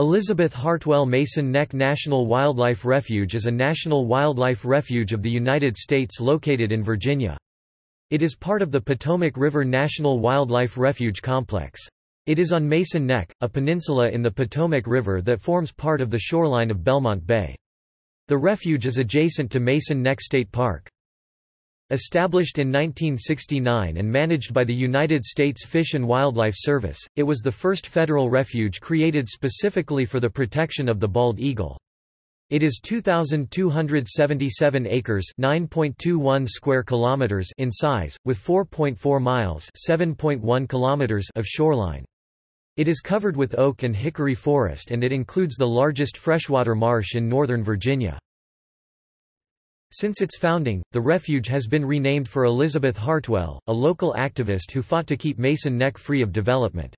Elizabeth Hartwell Mason Neck National Wildlife Refuge is a national wildlife refuge of the United States located in Virginia. It is part of the Potomac River National Wildlife Refuge Complex. It is on Mason Neck, a peninsula in the Potomac River that forms part of the shoreline of Belmont Bay. The refuge is adjacent to Mason Neck State Park. Established in 1969 and managed by the United States Fish and Wildlife Service, it was the first federal refuge created specifically for the protection of the bald eagle. It is 2277 acres, 9.21 square kilometers in size, with 4.4 miles, 7.1 kilometers of shoreline. It is covered with oak and hickory forest and it includes the largest freshwater marsh in northern Virginia. Since its founding, the refuge has been renamed for Elizabeth Hartwell, a local activist who fought to keep Mason Neck free of development.